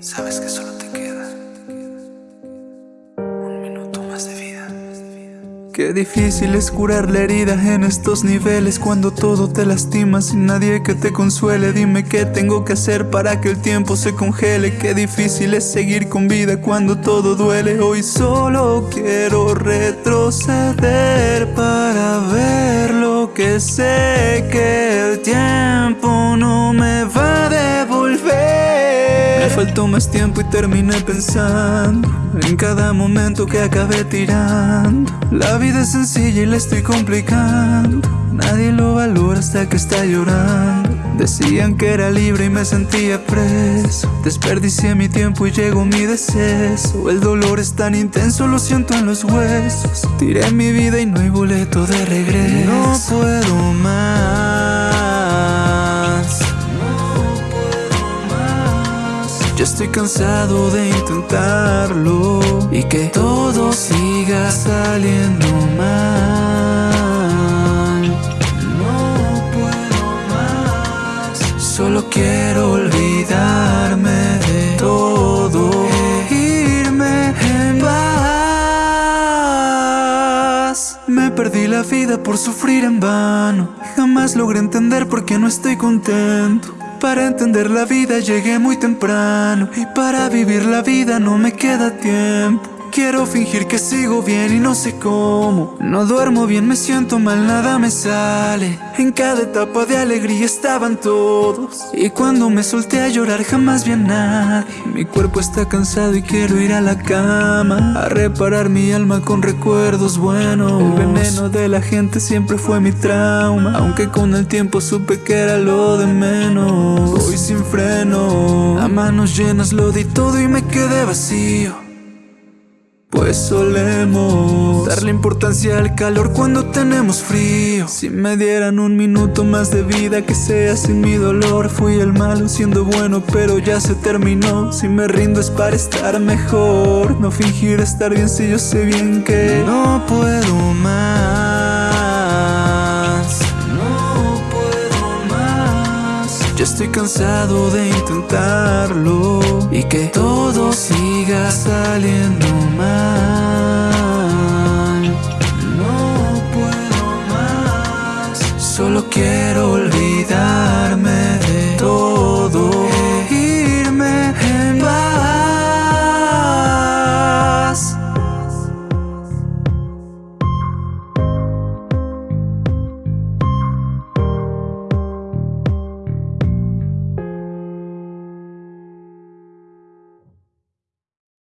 sabes que solo te queda un minuto más de vida. Qué difícil es curar la herida en estos niveles Cuando todo te lastima sin nadie que te consuele. Dime qué tengo que hacer para que el tiempo se congele. Qué difícil es seguir con vida cuando todo duele. Hoy solo quiero retroceder para ver lo que sé que el tiempo no me Me faltó más tiempo y terminé pensando en cada momento que acabé tirando. La vida es sencilla y la estoy complicando. Nadie lo valora hasta que está llorando. Decían que era libre y me sentía preso. Desperdicié mi tiempo y llegó mi deceso. El dolor es tan intenso, lo siento en los huesos. Tiré mi vida y no hay boleto de regreso. No puedo más Ya estoy cansado de intentarlo. Y que todo siga saliendo mal. No puedo más. Solo quiero olvidarme de todo e Irme en paz. Me perdí la vida por sufrir en vano. Jamás logré entender por qué no estoy contento para entender la vida llegué muy temprano. Y para vivir la vida no me queda tiempo Quiero fingir que sigo bien y no sé cómo. No duermo bien, me siento mal, nada me sale. En cada etapa de alegría estaban todos. Y cuando me solté a llorar jamás vi a nadie. Mi cuerpo está cansado y quiero ir a la cama. A reparar mi alma con recuerdos buenos. El veneno de la gente siempre fue mi trauma. Aunque con el tiempo supe que era lo de menos. Voy sin freno A manos llenas lo di todo y me quedé vacío pues solemos darle importancia al calor cuando tenemos frío. Si me dieran un minuto más de vida que sea sin mi dolor. Fui el malo siendo bueno pero ya se terminó. Si me rindo es para estar mejor No fingir estar bien si yo sé bien que no puedo Ya estoy cansado de intentarlo. Y que todo siga saliendo Solo quiero olvidar